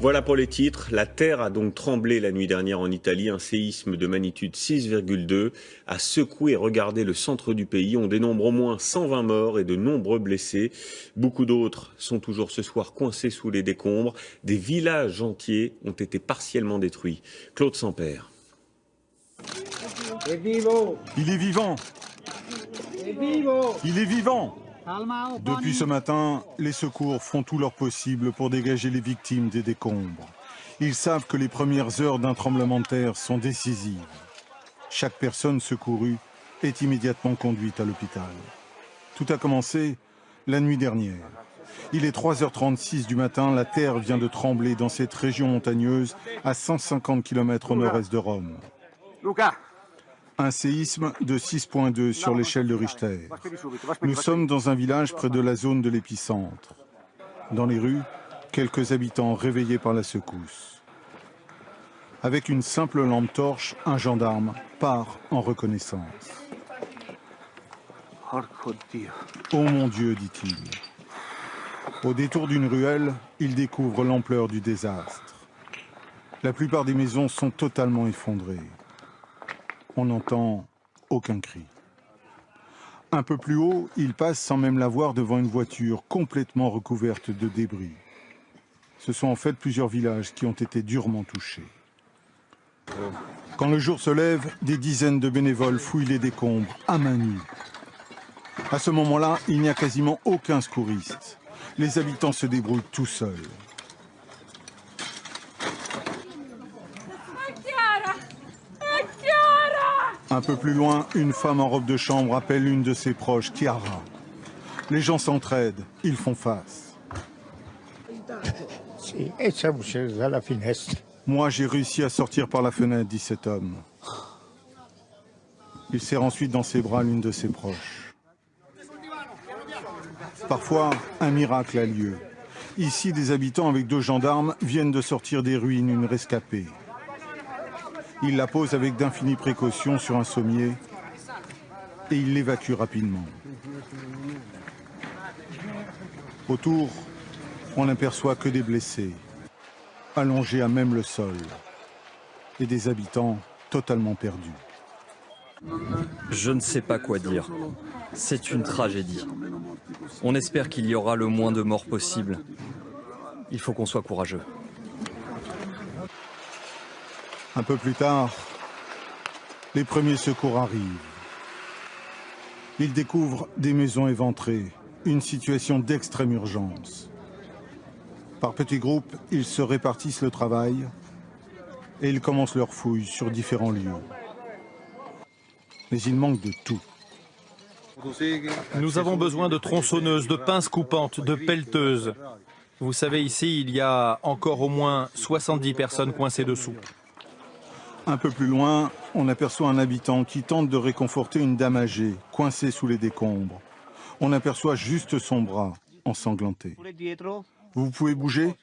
Voilà pour les titres. La terre a donc tremblé la nuit dernière en Italie. Un séisme de magnitude 6,2 a secoué et regardé le centre du pays. On dénombre au moins 120 morts et de nombreux blessés. Beaucoup d'autres sont toujours ce soir coincés sous les décombres. Des villages entiers ont été partiellement détruits. Claude Sampère. Il est vivant Il est vivant depuis ce matin, les secours font tout leur possible pour dégager les victimes des décombres. Ils savent que les premières heures d'un tremblement de terre sont décisives. Chaque personne secourue est immédiatement conduite à l'hôpital. Tout a commencé la nuit dernière. Il est 3h36 du matin, la terre vient de trembler dans cette région montagneuse à 150 km au nord-est de Rome un séisme de 6.2 sur l'échelle de Richter. Nous sommes dans un village près de la zone de l'épicentre. Dans les rues, quelques habitants réveillés par la secousse. Avec une simple lampe torche, un gendarme part en reconnaissance. Oh mon Dieu, dit-il. Au détour d'une ruelle, il découvre l'ampleur du désastre. La plupart des maisons sont totalement effondrées on n'entend aucun cri. Un peu plus haut, il passe sans même la voir devant une voiture complètement recouverte de débris. Ce sont en fait plusieurs villages qui ont été durement touchés. Quand le jour se lève, des dizaines de bénévoles fouillent les décombres à main nue. À ce moment-là, il n'y a quasiment aucun secouriste. Les habitants se débrouillent tout seuls. Un peu plus loin, une femme en robe de chambre appelle une de ses proches, Chiara. Les gens s'entraident, ils font face. Moi, j'ai réussi à sortir par la fenêtre, dit cet homme. Il serre ensuite dans ses bras l'une de ses proches. Parfois, un miracle a lieu. Ici, des habitants avec deux gendarmes viennent de sortir des ruines une rescapée. Il la pose avec d'infinies précautions sur un sommier et il l'évacue rapidement. Autour, on n'aperçoit que des blessés, allongés à même le sol, et des habitants totalement perdus. Je ne sais pas quoi dire. C'est une tragédie. On espère qu'il y aura le moins de morts possible. Il faut qu'on soit courageux. Un peu plus tard, les premiers secours arrivent. Ils découvrent des maisons éventrées, une situation d'extrême urgence. Par petits groupes, ils se répartissent le travail et ils commencent leur fouille sur différents lieux. Mais il manque de tout. Nous avons besoin de tronçonneuses, de pinces coupantes, de pelleteuses. Vous savez, ici, il y a encore au moins 70 personnes coincées dessous. Un peu plus loin, on aperçoit un habitant qui tente de réconforter une dame âgée, coincée sous les décombres. On aperçoit juste son bras, ensanglanté. Vous pouvez bouger?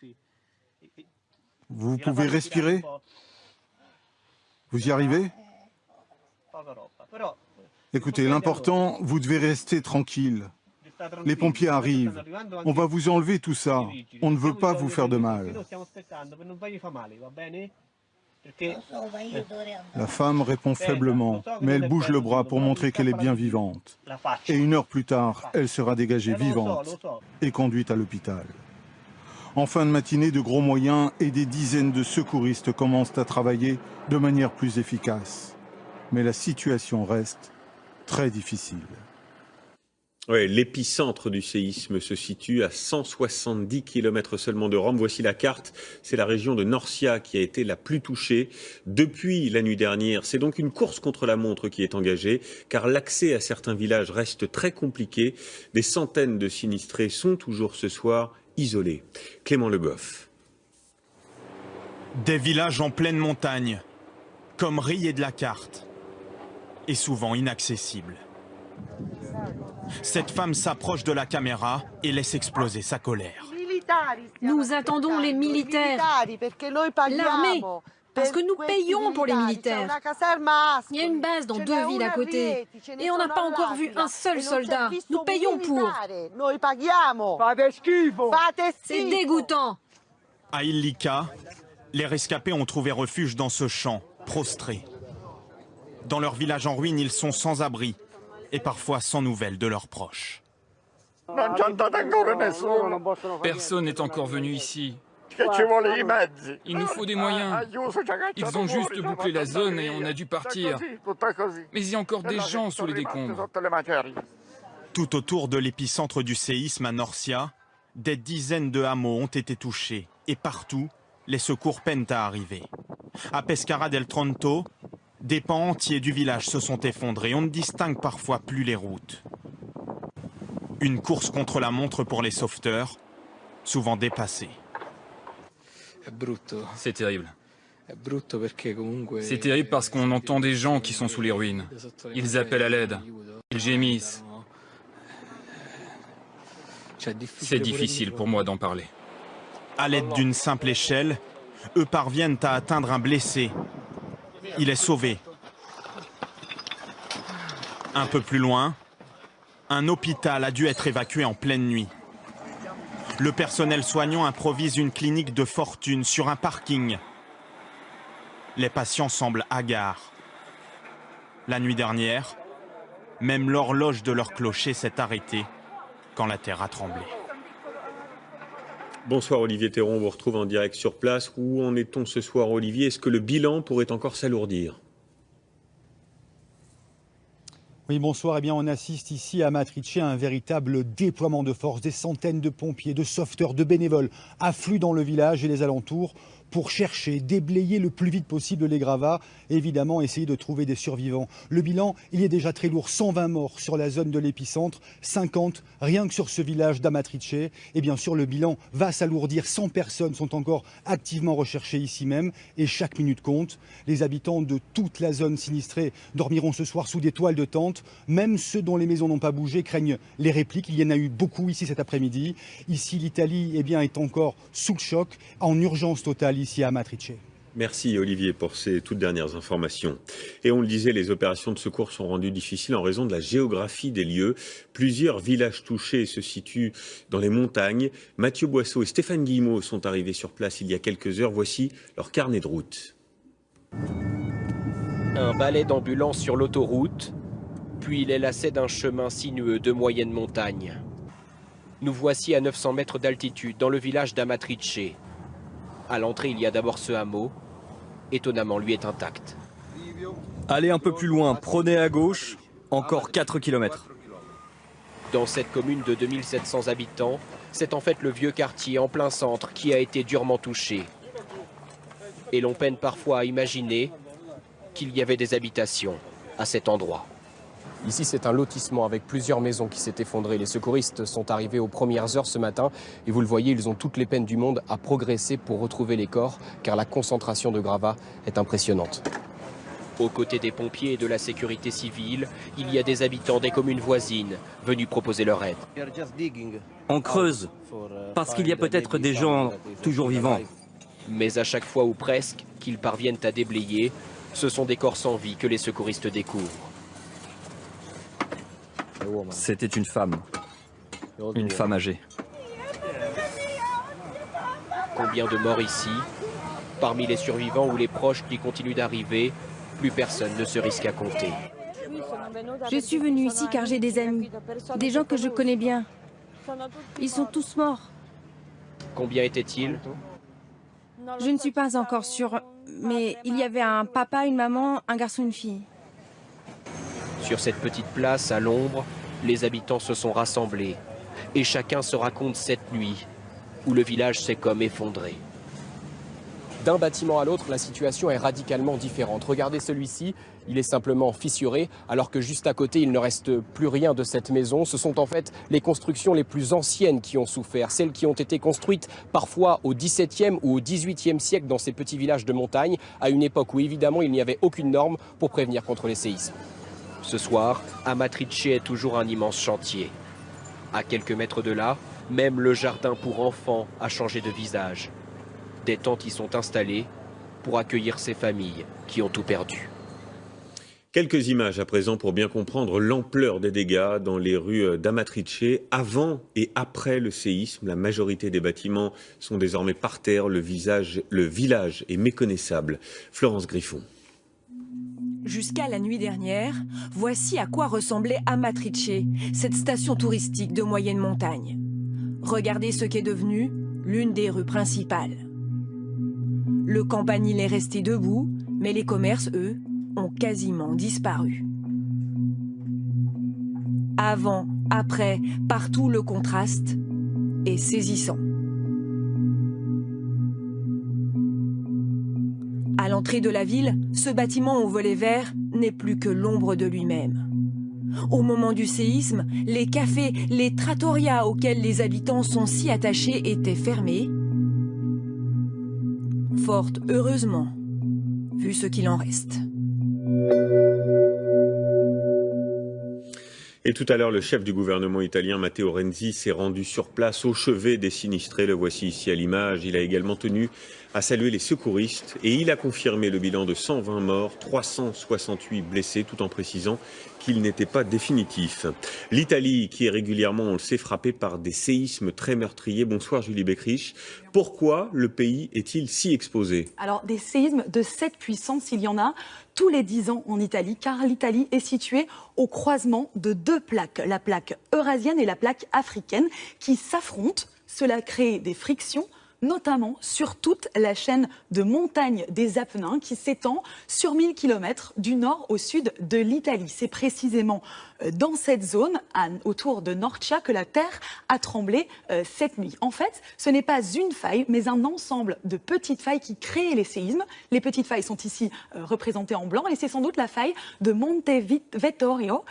Vous pouvez respirer? Vous y arrivez? Écoutez, l'important, vous devez rester tranquille. Les pompiers arrivent. On va vous enlever tout ça. On ne veut pas vous faire de mal. La femme répond faiblement, mais elle bouge le bras pour montrer qu'elle est bien vivante. Et une heure plus tard, elle sera dégagée vivante et conduite à l'hôpital. En fin de matinée, de gros moyens et des dizaines de secouristes commencent à travailler de manière plus efficace. Mais la situation reste très difficile. L'épicentre du séisme se situe à 170 km seulement de Rome. Voici la carte. C'est la région de Norcia qui a été la plus touchée depuis la nuit dernière. C'est donc une course contre la montre qui est engagée, car l'accès à certains villages reste très compliqué. Des centaines de sinistrés sont toujours ce soir isolés. Clément Le Goff. Des villages en pleine montagne, comme rayés de la carte, et souvent inaccessibles. Cette femme s'approche de la caméra et laisse exploser sa colère. Nous attendons les militaires, l'armée, parce que nous payons pour les militaires. Il y a une base dans deux villes à côté et on n'a pas encore vu un seul soldat. Nous payons pour. C'est dégoûtant. À Illika, les rescapés ont trouvé refuge dans ce champ, prostrés. Dans leur village en ruine, ils sont sans abri et parfois sans nouvelles de leurs proches. Personne n'est encore venu ici. Il nous faut des moyens. Ils ont juste bouclé la zone et on a dû partir. Mais il y a encore des gens sous les décombres. Tout autour de l'épicentre du séisme à Norcia, des dizaines de hameaux ont été touchés. Et partout, les secours peinent à arriver. À Pescara del Tronto, des pans entiers du village se sont effondrés. On ne distingue parfois plus les routes. Une course contre la montre pour les sauveteurs, souvent dépassés. C'est terrible. C'est terrible parce qu'on entend des gens qui sont sous les ruines. Ils appellent à l'aide. Ils gémissent. C'est difficile pour moi d'en parler. À l'aide d'une simple échelle, eux parviennent à atteindre un blessé. Il est sauvé. Un peu plus loin, un hôpital a dû être évacué en pleine nuit. Le personnel soignant improvise une clinique de fortune sur un parking. Les patients semblent hagards. La nuit dernière, même l'horloge de leur clocher s'est arrêtée quand la terre a tremblé. Bonsoir Olivier Théron, on vous retrouve en direct sur place. Où en est-on ce soir Olivier? Est-ce que le bilan pourrait encore s'alourdir? Oui, bonsoir. Eh bien, on assiste ici à Matrice à un véritable déploiement de force. Des centaines de pompiers, de sauveteurs, de bénévoles affluent dans le village et les alentours pour chercher, déblayer le plus vite possible les gravats et évidemment essayer de trouver des survivants. Le bilan, il est déjà très lourd, 120 morts sur la zone de l'épicentre, 50 rien que sur ce village d'Amatrice. Et bien sûr, le bilan va s'alourdir, 100 personnes sont encore activement recherchées ici même et chaque minute compte. Les habitants de toute la zone sinistrée dormiront ce soir sous des toiles de tente, même ceux dont les maisons n'ont pas bougé craignent les répliques. Il y en a eu beaucoup ici cet après-midi. Ici, l'Italie eh est encore sous le choc, en urgence totale ici à Matrice. Merci Olivier pour ces toutes dernières informations. Et on le disait, les opérations de secours sont rendues difficiles en raison de la géographie des lieux. Plusieurs villages touchés se situent dans les montagnes. Mathieu Boisseau et Stéphane Guillemot sont arrivés sur place il y a quelques heures. Voici leur carnet de route. Un balai d'ambulance sur l'autoroute, puis les lacets d'un chemin sinueux de moyenne montagne. Nous voici à 900 mètres d'altitude dans le village d'Amatrice. À l'entrée, il y a d'abord ce hameau. Étonnamment, lui est intact. Allez un peu plus loin, prenez à gauche, encore 4 km. Dans cette commune de 2700 habitants, c'est en fait le vieux quartier en plein centre qui a été durement touché. Et l'on peine parfois à imaginer qu'il y avait des habitations à cet endroit. Ici, c'est un lotissement avec plusieurs maisons qui s'est effondré. Les secouristes sont arrivés aux premières heures ce matin et vous le voyez, ils ont toutes les peines du monde à progresser pour retrouver les corps car la concentration de gravats est impressionnante. Aux côtés des pompiers et de la sécurité civile, il y a des habitants des communes voisines venus proposer leur aide. On creuse, parce qu'il y a peut-être des gens toujours vivants. Mais à chaque fois ou presque qu'ils parviennent à déblayer, ce sont des corps sans vie que les secouristes découvrent. C'était une femme. Une femme âgée. Combien de morts ici Parmi les survivants ou les proches qui continuent d'arriver, plus personne ne se risque à compter. Je suis venue ici car j'ai des amis, des gens que je connais bien. Ils sont tous morts. Combien étaient-ils Je ne suis pas encore sûre, mais il y avait un papa, une maman, un garçon, une fille. Sur cette petite place, à l'ombre, les habitants se sont rassemblés. Et chacun se raconte cette nuit, où le village s'est comme effondré. D'un bâtiment à l'autre, la situation est radicalement différente. Regardez celui-ci, il est simplement fissuré, alors que juste à côté, il ne reste plus rien de cette maison. Ce sont en fait les constructions les plus anciennes qui ont souffert, celles qui ont été construites parfois au XVIIe ou au XVIIIe siècle dans ces petits villages de montagne, à une époque où évidemment il n'y avait aucune norme pour prévenir contre les séismes. Ce soir, Amatrice est toujours un immense chantier. À quelques mètres de là, même le jardin pour enfants a changé de visage. Des tentes y sont installées pour accueillir ces familles qui ont tout perdu. Quelques images à présent pour bien comprendre l'ampleur des dégâts dans les rues d'Amatrice avant et après le séisme. La majorité des bâtiments sont désormais par terre. Le, le village est méconnaissable. Florence Griffon. Jusqu'à la nuit dernière, voici à quoi ressemblait Amatrice, cette station touristique de moyenne montagne. Regardez ce qu'est devenu l'une des rues principales. Le campanile est resté debout, mais les commerces, eux, ont quasiment disparu. Avant, après, partout le contraste est saisissant. De la ville, ce bâtiment au volet vert n'est plus que l'ombre de lui-même. Au moment du séisme, les cafés, les trattorias auxquels les habitants sont si attachés étaient fermés. Fort heureusement, vu ce qu'il en reste. Et tout à l'heure, le chef du gouvernement italien, Matteo Renzi, s'est rendu sur place au chevet des sinistrés. Le voici ici à l'image. Il a également tenu à saluer les secouristes et il a confirmé le bilan de 120 morts, 368 blessés, tout en précisant qu'il n'était pas définitif. L'Italie, qui est régulièrement, on le sait, frappée par des séismes très meurtriers. Bonsoir Julie Beckrich. Pourquoi le pays est-il si exposé? Alors, des séismes de cette puissance, il y en a tous les 10 ans en Italie, car l'Italie est située au croisement de deux plaques, la plaque eurasienne et la plaque africaine, qui s'affrontent. Cela crée des frictions notamment sur toute la chaîne de montagnes des Apennins qui s'étend sur 1000 km du nord au sud de l'Italie. C'est précisément euh, dans cette zone, autour de Norcia, que la Terre a tremblé euh, cette nuit. En fait, ce n'est pas une faille, mais un ensemble de petites failles qui créent les séismes. Les petites failles sont ici euh, représentées en blanc et c'est sans doute la faille de Monte Vettorio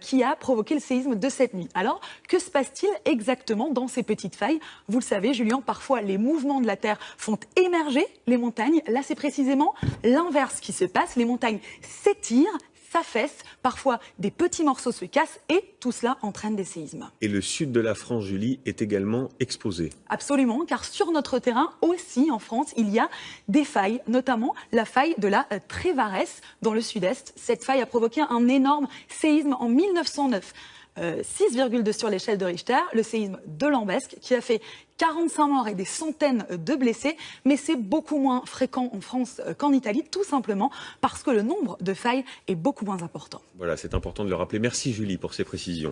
qui a provoqué le séisme de cette nuit. Alors, que se passe-t-il exactement dans ces petites failles? Vous le savez, Julien, parfois les mouvements de la Terre font émerger les montagnes. Là, c'est précisément l'inverse qui se passe. Les montagnes s'étirent, s'affaissent, parfois des petits morceaux se cassent et tout cela entraîne des séismes. Et le sud de la France, Julie, est également exposé. Absolument, car sur notre terrain aussi en France, il y a des failles, notamment la faille de la euh, Trévaresse dans le sud-est. Cette faille a provoqué un énorme séisme en 1909. 6,2 euh, sur l'échelle de Richter, le séisme de Lambesque, qui a fait 45 morts et des centaines de blessés, mais c'est beaucoup moins fréquent en France euh, qu'en Italie, tout simplement parce que le nombre de failles est beaucoup moins important. Voilà, c'est important de le rappeler. Merci Julie pour ces précisions.